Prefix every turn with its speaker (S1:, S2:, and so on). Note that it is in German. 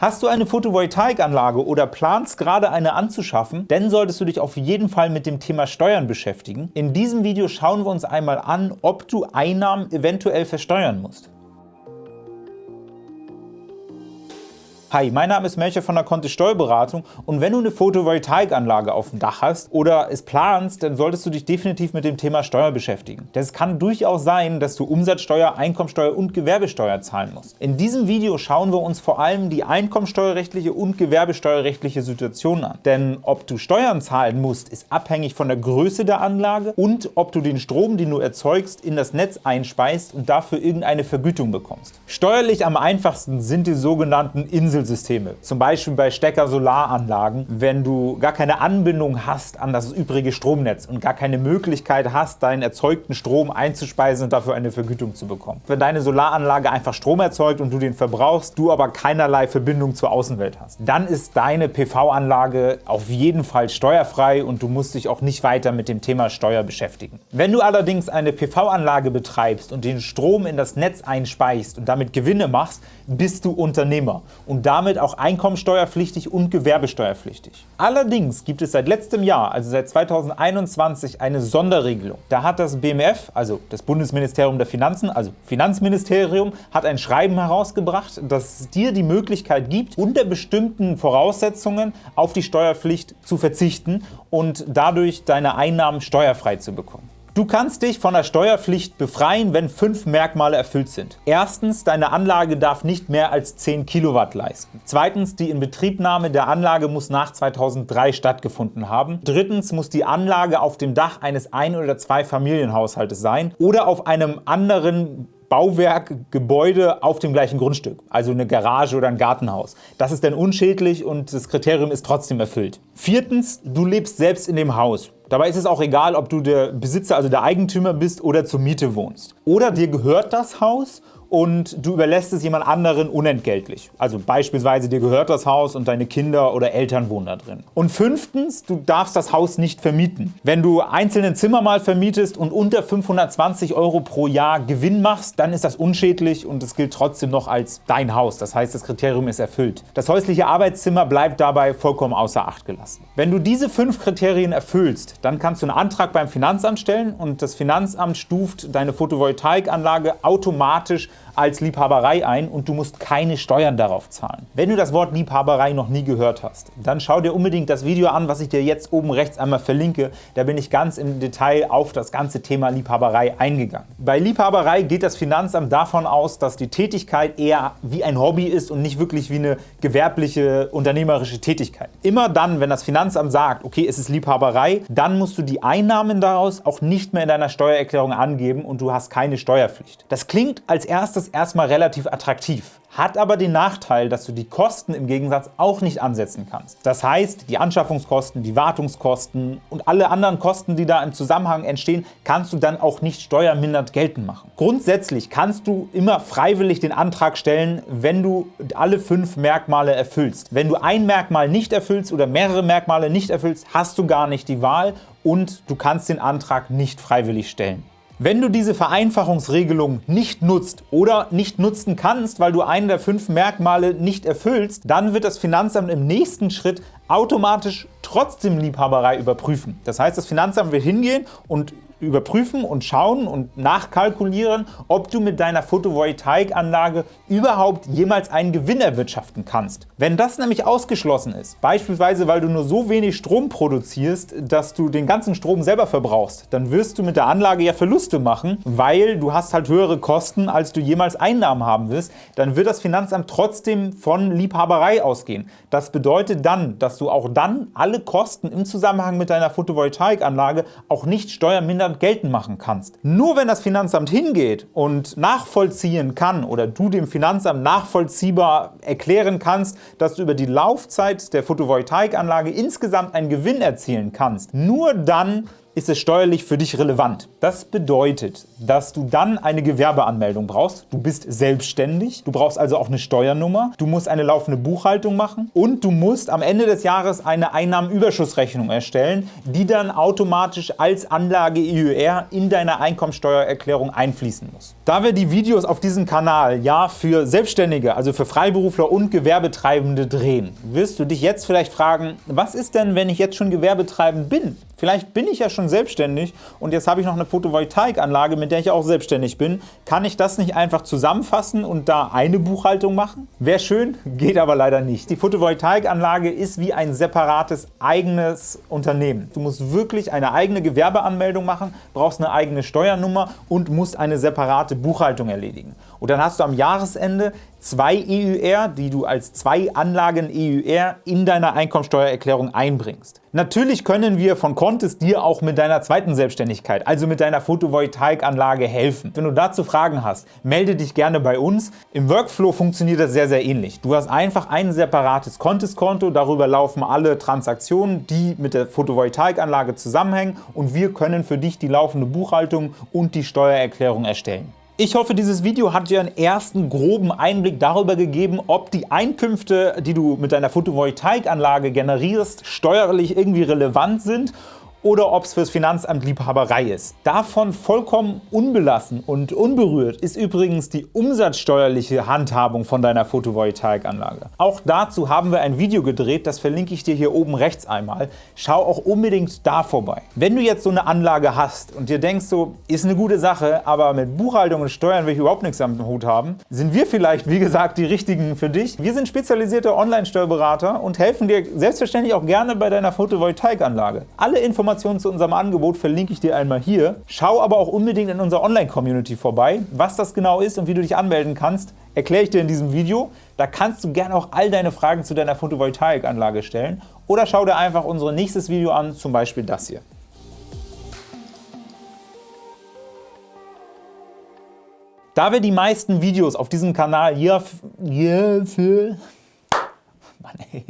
S1: Hast du eine Photovoltaikanlage oder planst gerade eine anzuschaffen, dann solltest du dich auf jeden Fall mit dem Thema Steuern beschäftigen. In diesem Video schauen wir uns einmal an, ob du Einnahmen eventuell versteuern musst. Hi, mein Name ist Melcher von der Kontist Steuerberatung und wenn du eine Photovoltaikanlage auf dem Dach hast oder es planst, dann solltest du dich definitiv mit dem Thema Steuer beschäftigen. Denn es kann durchaus sein, dass du Umsatzsteuer, Einkommensteuer und Gewerbesteuer zahlen musst. In diesem Video schauen wir uns vor allem die einkommensteuerrechtliche und gewerbesteuerrechtliche Situation an. Denn ob du Steuern zahlen musst, ist abhängig von der Größe der Anlage und ob du den Strom, den du erzeugst, in das Netz einspeist und dafür irgendeine Vergütung bekommst. Steuerlich am einfachsten sind die sogenannten Insel Inselsysteme, zum Beispiel bei Stecker-Solaranlagen, wenn du gar keine Anbindung hast an das übrige Stromnetz und gar keine Möglichkeit hast, deinen erzeugten Strom einzuspeisen und dafür eine Vergütung zu bekommen. Wenn deine Solaranlage einfach Strom erzeugt und du den verbrauchst, du aber keinerlei Verbindung zur Außenwelt hast, dann ist deine PV-Anlage auf jeden Fall steuerfrei und du musst dich auch nicht weiter mit dem Thema Steuer beschäftigen. Wenn du allerdings eine PV-Anlage betreibst und den Strom in das Netz einspeichst und damit Gewinne machst, bist du Unternehmer und damit auch einkommensteuerpflichtig und gewerbesteuerpflichtig. Allerdings gibt es seit letztem Jahr, also seit 2021, eine Sonderregelung. Da hat das BMF, also das Bundesministerium der Finanzen, also Finanzministerium, hat ein Schreiben herausgebracht, das dir die Möglichkeit gibt, unter bestimmten Voraussetzungen auf die Steuerpflicht zu verzichten und dadurch deine Einnahmen steuerfrei zu bekommen. Du kannst dich von der Steuerpflicht befreien, wenn fünf Merkmale erfüllt sind. Erstens, deine Anlage darf nicht mehr als 10 Kilowatt leisten. Zweitens, die Inbetriebnahme der Anlage muss nach 2003 stattgefunden haben. Drittens, muss die Anlage auf dem Dach eines Ein- oder Zwei-Familienhaushaltes sein oder auf einem anderen Bauwerk, Gebäude auf dem gleichen Grundstück, also eine Garage oder ein Gartenhaus. Das ist dann unschädlich und das Kriterium ist trotzdem erfüllt. Viertens, du lebst selbst in dem Haus. Dabei ist es auch egal, ob du der Besitzer, also der Eigentümer bist oder zur Miete wohnst. Oder dir gehört das Haus und du überlässt es jemand anderen unentgeltlich. Also beispielsweise dir gehört das Haus und deine Kinder oder Eltern wohnen da drin. Und fünftens, du darfst das Haus nicht vermieten. Wenn du einzelne Zimmer mal vermietest und unter 520 Euro pro Jahr Gewinn machst, dann ist das unschädlich und es gilt trotzdem noch als dein Haus. Das heißt, das Kriterium ist erfüllt. Das häusliche Arbeitszimmer bleibt dabei vollkommen außer Acht gelassen. Wenn du diese fünf Kriterien erfüllst, dann kannst du einen Antrag beim Finanzamt stellen und das Finanzamt stuft deine Photovoltaikanlage automatisch als Liebhaberei ein und du musst keine Steuern darauf zahlen. Wenn du das Wort Liebhaberei noch nie gehört hast, dann schau dir unbedingt das Video an, was ich dir jetzt oben rechts einmal verlinke. Da bin ich ganz im Detail auf das ganze Thema Liebhaberei eingegangen. Bei Liebhaberei geht das Finanzamt davon aus, dass die Tätigkeit eher wie ein Hobby ist und nicht wirklich wie eine gewerbliche, unternehmerische Tätigkeit. Immer dann, wenn das Finanzamt sagt, okay, es ist Liebhaberei, dann musst du die Einnahmen daraus auch nicht mehr in deiner Steuererklärung angeben und du hast keine Steuerpflicht. Das klingt als erstes erstmal relativ attraktiv hat aber den Nachteil, dass du die Kosten im Gegensatz auch nicht ansetzen kannst. Das heißt, die Anschaffungskosten, die Wartungskosten und alle anderen Kosten, die da im Zusammenhang entstehen, kannst du dann auch nicht steuermindernd geltend machen. Grundsätzlich kannst du immer freiwillig den Antrag stellen, wenn du alle fünf Merkmale erfüllst. Wenn du ein Merkmal nicht erfüllst oder mehrere Merkmale nicht erfüllst, hast du gar nicht die Wahl und du kannst den Antrag nicht freiwillig stellen. Wenn du diese Vereinfachungsregelung nicht nutzt oder nicht nutzen kannst, weil du einen der fünf Merkmale nicht erfüllst, dann wird das Finanzamt im nächsten Schritt automatisch trotzdem Liebhaberei überprüfen. Das heißt, das Finanzamt wird hingehen und überprüfen und schauen und nachkalkulieren, ob du mit deiner Photovoltaikanlage überhaupt jemals einen Gewinn erwirtschaften kannst. Wenn das nämlich ausgeschlossen ist, beispielsweise weil du nur so wenig Strom produzierst, dass du den ganzen Strom selber verbrauchst, dann wirst du mit der Anlage ja Verluste machen, weil du hast halt höhere Kosten, als du jemals Einnahmen haben wirst, dann wird das Finanzamt trotzdem von Liebhaberei ausgehen. Das bedeutet dann, dass du auch dann alle Kosten im Zusammenhang mit deiner Photovoltaikanlage auch nicht steuermindernd Steuern geltend machen kannst. Nur wenn das Finanzamt hingeht und nachvollziehen kann oder du dem Finanzamt nachvollziehbar erklären kannst, dass du über die Laufzeit der Photovoltaikanlage insgesamt einen Gewinn erzielen kannst, nur dann ist es steuerlich für dich relevant. Das bedeutet, dass du dann eine Gewerbeanmeldung brauchst. Du bist selbstständig, du brauchst also auch eine Steuernummer, du musst eine laufende Buchhaltung machen und du musst am Ende des Jahres eine Einnahmenüberschussrechnung erstellen, die dann automatisch als Anlage EUR in deine Einkommensteuererklärung einfließen muss. Da wir die Videos auf diesem Kanal ja für Selbstständige, also für Freiberufler und Gewerbetreibende drehen, wirst du dich jetzt vielleicht fragen, was ist denn, wenn ich jetzt schon gewerbetreibend bin? Vielleicht bin ich ja selbstständig und jetzt habe ich noch eine Photovoltaikanlage, mit der ich auch selbstständig bin. Kann ich das nicht einfach zusammenfassen und da eine Buchhaltung machen? Wäre schön, geht aber leider nicht. Die Photovoltaikanlage ist wie ein separates eigenes Unternehmen. Du musst wirklich eine eigene Gewerbeanmeldung machen, brauchst eine eigene Steuernummer und musst eine separate Buchhaltung erledigen. Und dann hast du am Jahresende zwei EUR, die du als zwei Anlagen EUR in deiner Einkommensteuererklärung einbringst. Natürlich können wir von Contest dir auch mit deiner zweiten Selbstständigkeit, also mit deiner Photovoltaikanlage helfen. Wenn du dazu Fragen hast, melde dich gerne bei uns. Im Workflow funktioniert das sehr, sehr ähnlich. Du hast einfach ein separates Contest-Konto, darüber laufen alle Transaktionen, die mit der Photovoltaikanlage zusammenhängen und wir können für dich die laufende Buchhaltung und die Steuererklärung erstellen. Ich hoffe, dieses Video hat dir einen ersten groben Einblick darüber gegeben, ob die Einkünfte, die du mit deiner Photovoltaikanlage generierst, steuerlich irgendwie relevant sind oder ob es fürs Finanzamt Liebhaberei ist. Davon vollkommen unbelassen und unberührt ist übrigens die umsatzsteuerliche Handhabung von deiner Photovoltaikanlage. Auch dazu haben wir ein Video gedreht, das verlinke ich dir hier oben rechts einmal. Schau auch unbedingt da vorbei. Wenn du jetzt so eine Anlage hast und dir denkst, so ist eine gute Sache, aber mit Buchhaltung und Steuern will ich überhaupt nichts am Hut haben, sind wir vielleicht, wie gesagt, die richtigen für dich. Wir sind spezialisierte Online-Steuerberater und helfen dir selbstverständlich auch gerne bei deiner Photovoltaikanlage. Alle Informationen Informationen zu unserem Angebot verlinke ich dir einmal hier. Schau aber auch unbedingt in unserer Online-Community vorbei. Was das genau ist und wie du dich anmelden kannst, erkläre ich dir in diesem Video. Da kannst du gerne auch all deine Fragen zu deiner Photovoltaikanlage stellen oder schau dir einfach unser nächstes Video an, zum Beispiel das hier. Da wir die meisten Videos auf diesem Kanal hier, hier für... Mann, ey.